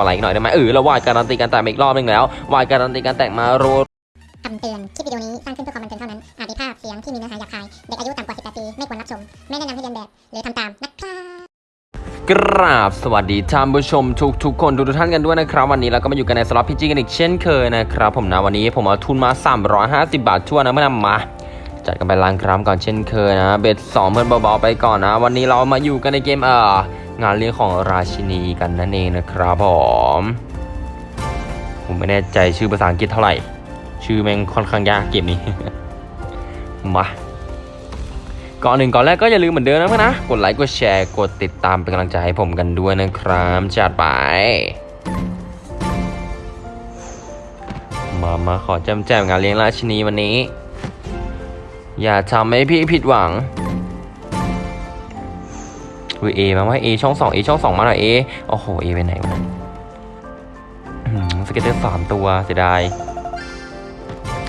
อไลค์หน่อยได้ไหมเออแล้ววายการันตีการแตกมาอีกรอบหนึงแล้ววายการันตีการแตกมารัวคำเตือน คลิปวิดีโอนี้สร้างขึ้นเพื่อความบันเทิงเท่านั้น อาจมีภาพเสียงที่มีเนื้อหาหยาบคาย เด็กอายุต่ำกว่า 18 ปี ไม่ควรรับชม ไม่แนะนำให้เรียนแบบ หรือทำตาม นะครับกราบสวัสดีท่านผู้ชมทุกทุกๆคนทุกทุกๆท่านกันด้วยนะครับ วันนี้เราก็มาอยู่กันในสล็อตพีจีกันอีกเช่นเคยนะครับผมนะวันนี้ผมเอาทุนมา 350 บาททั่วนนะเมื่อนำมา จัดกันไปล้างครามก่อนเช่นเคยนะเบ็ดสองเพื่อนเบาๆไปก่อนนะ วันนี้เรามาอยู่กันในเกมเอ่อ งานเลี้ยงของราชินีกันนั่นเองนะครับผมผมไม่แน่ใจชื่อภาษาอังกฤษเท่าไหร่ ชื่อแม่งค่อนข้างยากเกมนี้มาก่อนหนึ่งก่อนแรกก็อย่าลืมเหมือนเดิมนะเพื่อนนะ กดไลค์กดแชร์กดติดตามเป็นกำลังใจให้ผมกันด้วยนะครับจัดไป มามาขอแจมแจมงานเลี้ยงราชินีวันนี้ อย่าทำให้พี่ผิดหวัง อุ้ย A มาว่ะ A ช่องสอง A ช่องสองมาหน่อย A โอ้โห A ไปไหนวะ scatter สามตัวเสียดาย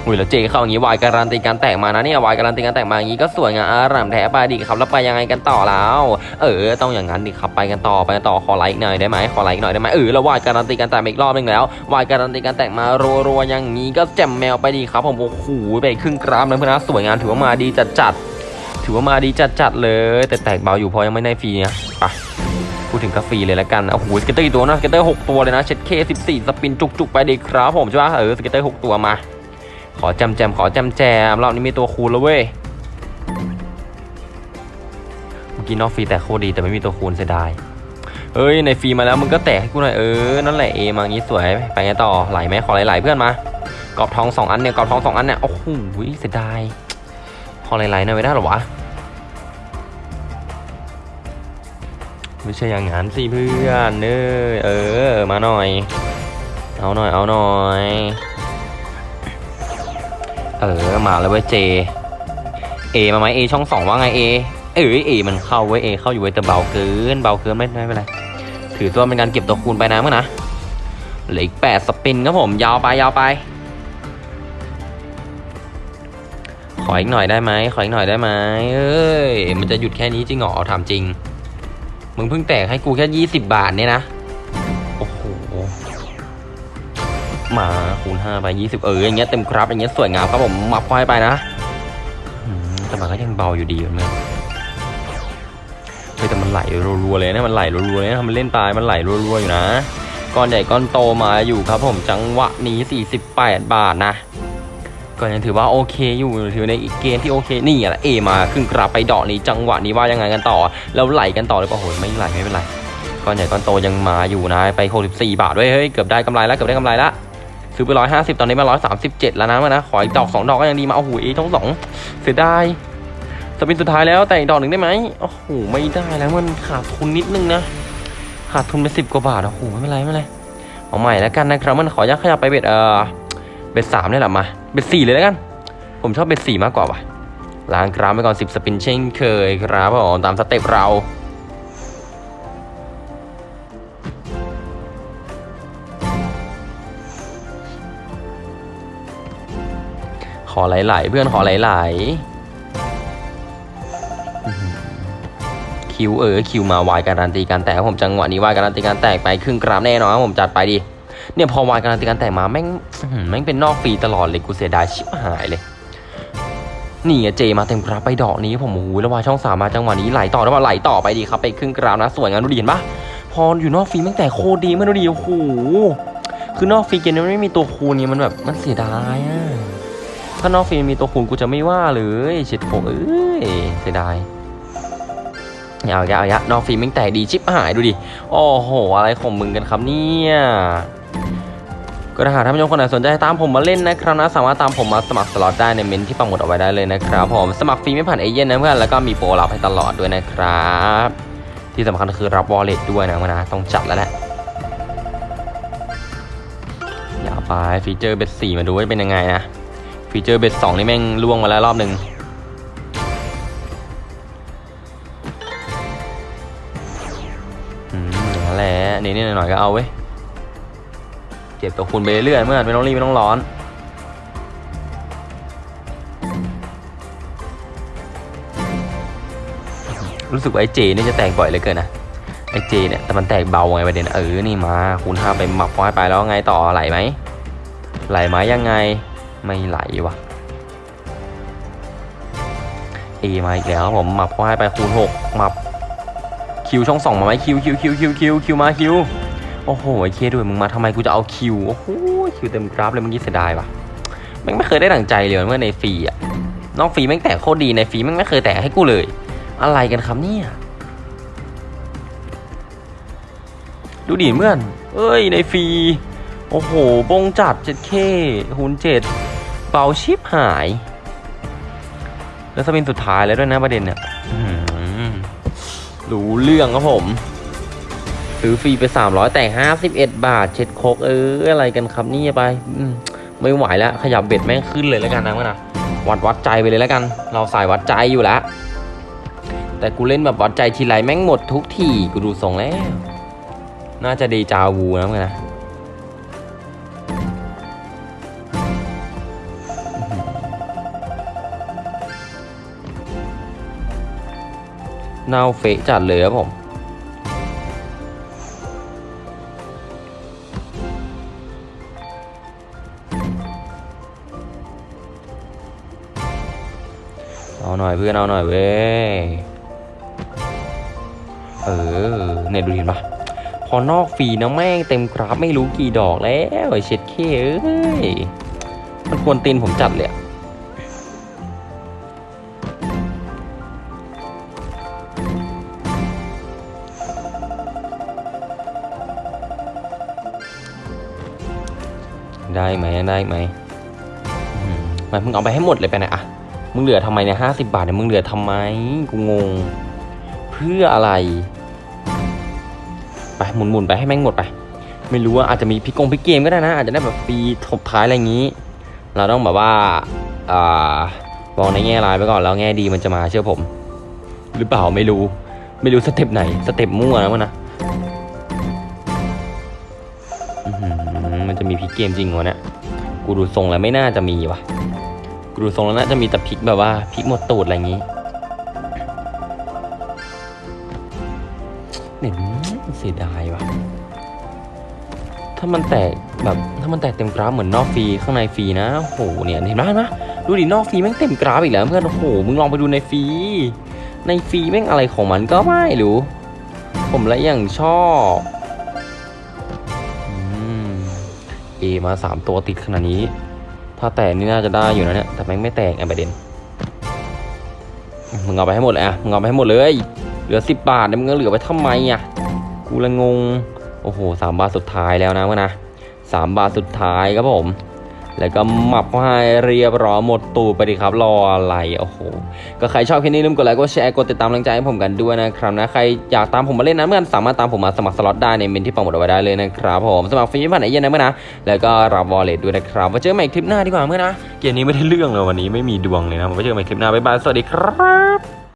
อุ้ยแล้วเจเข้าอย่างนี้วายการันตีการแตกมานะเนี่ยวายการันตีการแตกมาอย่างนี้ก็สวยงามอารามแท้ไปดิครับแล้วไปยังไงกันต่อแล้ว เออ ต้องอย่างนั้นดิครับไปกันต่อไปกันต่อขอไลค์หน่อยได้ไหมขอไลค์หน่อยได้ไหมเออแล้ว wild การันตีการแตกอีกรอบหนึ่งแล้ว wild การันตีการแตกมารัวๆอย่างนี้ก็แจ่มแมวไปดีครับผมโอ้โหไปครึ่งกราฟนะเพื่อนนะสวยงามถือว่ามาดีจัดจัดๆ ถือว่ามาดีจัดๆเลย แต่แตกเบาอยู่พอยังไม่ได้ฟรีนะไปพูดถึงก็ฟรีเลยละกันโอ้โห scatter กี่ตัวนะ scatter หกตัวเลยนะเช็ดเคสิบสี่ spin จุกๆไปดีครับผมใช่ปะเออ scatter หกตัวมา ขอแจ่มๆขอแจ่มๆรอบนี้มีตัวคูณแล้วเว้ยเมื่อกี้นอกฟรีแต่โคตรดีแต่ไม่มีตัวคูณเสียดายเอ้ยในฟรีมาแล้วมึงก็แตกให้กูหน่อยเออนั่นแหละเอมางี้สวยไปไงต่อไหลไหมขอไหลๆเพื่อนมากรอบทองสองอันเนี่ยกรอบทองสองอันเนี่ยโอ้โหเสียดายขอไหลๆหน่อยไม่ได้หรอวะ ไม่ใช่อย่างนั้นสิเพื่อนเออเออ มาหน่อย เอาหน่อย เอาหน่อย เออ มาแล้วเว้ยเจ เอมาไหมเอช่องสองว่าไงเอ เออเอมันเข้าเว้ยเอเข้าอยู่เว้ยแต่เบาเกิน เบาเกินไม่ไม่เป็นไร ถือตัวเป็นการเก็บตัวคูณไปนะเมื่อนะ เหลืออีกแปดสปินครับผม ยาวไปยาวไป ขออีกหน่อยได้ไหมขออีกหน่อยได้ไหมเอ้ย มันจะหยุดแค่นี้จริงเหรอถามจริง มึงเพิ่งแตกให้กูแค่ยี่สิบบาทเนี่ยนะ โอ้โห มาคูณห้าไปยี่สิบเอออย่างเงี้ยเต็มครับอย่างเงี้ยสวยงามครับผมมับควายไปนะแต่มันก็ยังเบาอยู่ดีเหมือนกันเฮ้ยแต่มันไหลรัวๆเลยนะมันไหลรัวๆเลยนะทำมันเล่นตายมันไหลรัวๆอยู่นะก้อนใหญ่ก้อนโตมาอยู่ครับผมจังหวะนี้48 บาทนะ ก็ยังถือว่าโอเคอยู่ถือในอีกเกมที่โอเคนี่แหละเอมาครึ่งกราบไปดอกนี้จังหวะนี้ว่ายังไงกันต่อ แล้วไหลกันต่อหรือเปล่าโหยไม่ไหลไม่เป็นไรก้อนใหญ่ก้อนโตยังมาอยู่นะไป64บาทด้วยเฮ้ยเกือบได้กำไรแล้วเกือบได้กำไรแล้วซื้อไปร้อยห้าสิบตอนนี้มาร้อยสามสิบเจ็ดแล้วนะมันนะขออีกดอกสองดอกก็ยังดีมาโอ้โหเอช่องสองเสียดาย spin สุดท้ายแล้วแต่อีกดอกหนึ่งได้ไหมโอ้โหไม่ได้แล้วมันขาดทุนนิดนึงนะขาดทุนไปสิบกว่าบาทโอ้โหไม่เป็นไรไม่เป็นไรเอาใหม่แล้วกันนะครับมันขอยักขยับไป bet เออ bet สามเนี่ยแหละมา bet สี่เลยแล้วกัน ผมชอบ bet สี่มากกว่าว่ะล้างกราฟไปก่อนสิบ spin เช่นเคยครับผมตามสเต็ปเราขอไหลๆเพื่อนขอไหลๆอื้อหือคิวเออคิวมาวายการันตีการแตกผมจังหวะนี้วายการันตีการแตกไปครึ่งกราฟแน่นอนผมจัดไปดิ เนี่ยพอวายการันตีการแตกมาแม่งแม่งเป็นนอกฟรีตลอดเลยกูเสียดายชิบหายเลยนี่เจมาเต็มกราฟไปดอกนี้ผมโอ้โหแล้ววายช่องสามมาจังหวะนี้ไหลต่อแล้วมาไหลต่อไปดีครับไปครึ่งกราฟนะสวยงามดูดีเห็นปะพออยู่นอกฟรีแม่งแต่โคตรดีไม่ดูดีโอ้โหคือนอกฟรีเกมนี้มันไม่มีตัวคูณไงมันแบบมันเสียดายอะถ้านอกฟิล์มมีตัวคูณกูจะไม่ว่าเลยเฉดโผเอ้ยเสียดายยาวยาวยาวนอกฟรีแม่งแตกดีชิบหายดูดิโอ้โหอะไรของมึงกันครับเนี่ย ก็ถ้าหากท่านผู้ชมคนไหนสนใจตามผมมาเล่นนะครับนะสามารถตามผมมาสมัครสล็อตได้ในเมนต์ที่ปักหมุดเอาไว้ได้เลยนะครับผมสมัครฟรีไม่ผ่านเอเย่นต์นะเพื่อนแล้วก็มีโปรลับให้ตลอดด้วยนะครับ ที่สำคัญคือรับวอลเล็ตด้วยนะนะต้องจัดแล้วแหละอย่าไปฟีเจอร์เบสสี่มาดูว่าเป็นยังไงนะฟีเจอร์เบสสองนี่แม่งล่วงมาแล้วรอบหนึ่งอืมอย่างนั้นแหละนี่นี่หน่อยก็เอาเว้ย เก็บตัวคูณไปเรื่อยเมื่อไม่ต้องรีบไม่ต้องร้อนรู้สึกว่าไอ้ J นี่จะแตกบ่อยเลยเกินนะไอ้ J เนี่ยแต่มันแตกเบาไงประเด็นเออนี่มาคูณห้าไปหมับควายไปแล้วไงต่อไหลไหมไหลไหมยังไงไม่ไหลวะเอมาอีกแล้วผมหมับควายไปคูณหกหมับ Q ช่องสองมาไหม Q Q Q Q Q Q มา Q โอ้โหไอ้ K ด้วยมึงมาทำไมกูจะเอา Q โอ้โห Q เต็มกราฟเลยเมื่อกี้เสียดายว่ะแม่งไม่เคยได้ดั่งใจเลยเมื่อในฟรีอะนอกฟรีแม่งแตกโคตรดีในฟรีแม่งไม่เคยแตกให้กูเลย อะไรกันครับเนี่ยดูดิเมื่อน เอ้ยในฟรี โอ้โห บงจัด 7K หุนเจ็ดเบาชิปหาย แล้วสปินสุดท้ายแล้วด้วยนะประเด็นเนี่ยรู้เรื่องครับผม ซื้อฟรีไป 300 แต่ 51 บาท เช็ดโคกเอออะไรกันครับนี่ไปไม่ไหวแล้วขยับเบ็ดแม่งขึ้นเลยแล้วกันนะมื่อนะวัดวัดใจไปเลยแล้วกัน เราสายวัดใจอยู่แล้ว แต่กูเล่นแบบวัดใจทีไรแม่งหมดทุกทีกูดูทรงแล้ว น่าจะเดจาวูนะเพื่อนนะเน่าเฟะจัดเลยครับผม เอาหน่อยเพื่อนเอาหน่อยเว้ย เออเนี่ยดูเห็นปะพอนอกฟีนะแม่งเต็มกราฟไม่รู้กี่ดอกแล้วไอเช็ดเคเอ้ย มันควรตีนผมจัดเลยได้ไหมได้ไหมอืมไปมึงเอาไปให้หมดเลยไปนะอะ มึงเหลือทำไมเนี่ยห้าสิบบาทเนี่ยมึงเหลือทำไมกูงง เพื่ออะไร ไปหมุนหมุนไปให้แม่งหมดไป ไม่รู้ว่าอาจจะมีพลิกงพลิกเกมก็ได้นะ อาจจะได้แบบปีทบท้ายอะไรอย่างนี้ เราต้องแบบว่าอ่ามองในแง่ร้ายไปก่อนแล้วแง่ดีมันจะมาเชื่อผม หรือเปล่าไม่รู้ ไม่รู้สเต็ปไหนสเต็ปมั่วนะมันนะมันจะมีพลิกเกมจริงวะเนี่ยกูดูทรงแล้วไม่น่าจะมีว่ะ ดูทรงแล้วน่าจะมีแต่พลิกแบบว่าพลิกหมดตูดอะไรอย่างนี้เนี่ยเสียดายว่ะ ถ้ามันแตกแบบถ้ามันแตกเต็มกราฟเหมือนนอกฟรีข้างในฟรีนะโอ้โหเนี่ยเห็นไหมนะดูดินอกฟรีแม่งเต็มกราฟอีกแล้วเพื่อนโอ้โหมึงลองไปดูในฟรีในฟรีแม่งอะไรของมันก็ไม่รู้ ผมละอย่างชอบอืมเอมาสามตัวติดขนาดนี้ ถ้าแตกนี่น่าจะได้อยู่นะเนี่ยแต่ม่ไม่แตกไงประเด็นมึงเอาไปให้หมดเลยอะมึงเอาไปให้หมดเลย เหลือสิบบาทเนี่ยมึงเหลือไปทำไมอะกูละงง โอ้โหสามบาทสุดท้ายแล้วนะวะนะสามบาทสุดท้ายครับผม แล้วก็หมับให้เรียบร้อยหมดตูไปดิครับรออะไรโอ้โหก็ใครชอบคลิปนี้อย่าลืมกดไลค์กดแชร์กดติดตามกำลังใจให้ผมกันด้วยนะครับนะใครอยากตามผมมาเล่นนะเพื่อนสามารถตามผมมาสมัครสล็อตได้ในเมนต์ที่ปักหมุดเอาไว้ได้เลยนะครับผมสมัครฟรีผ่านเอเย่นต์นะเพื่อนนะแล้วก็รับ wallet ด้วยนะครับไว้เจอกันใหม่คลิปหน้าดีกว่าเพื่อนนะเกมนี้ไม่ได้เรื่องเลยวันนี้ไม่มีดวงเลยนะไว้เจอกันใหม่คลิปหน้าบ๊ายบายสวัสดีครับ